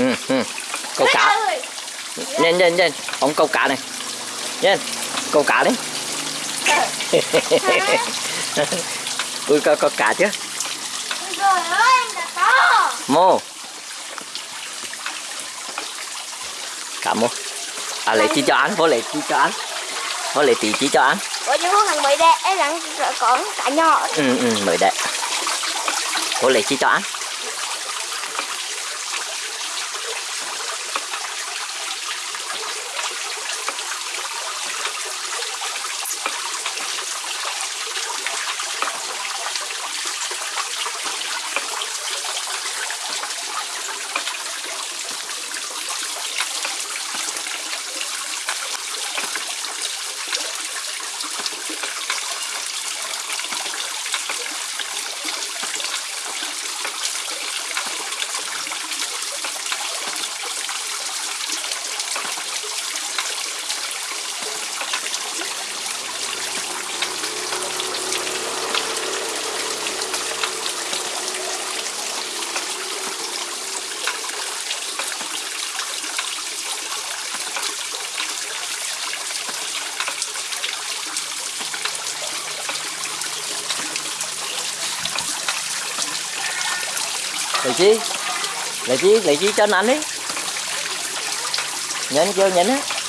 ừ, ừ. câu cá. nhanh nhanh nhanh. Ông câu cá này. Nhanh. Câu cá đi. Ui có, có cá chứ. To mô. Cá mô. À lấy chi cho ăn vô lấy chi cho ăn. Vô lấy tí chi cho ăn. Ủa nhưng con thằng mới đẹp em đang còn cả nhỏ. Ừ ừ mới đẹp vô lấy chi cho ăn lấy chi? Lấy chi? Lấy chi cho anh ăn đi. Kêu nhấn á.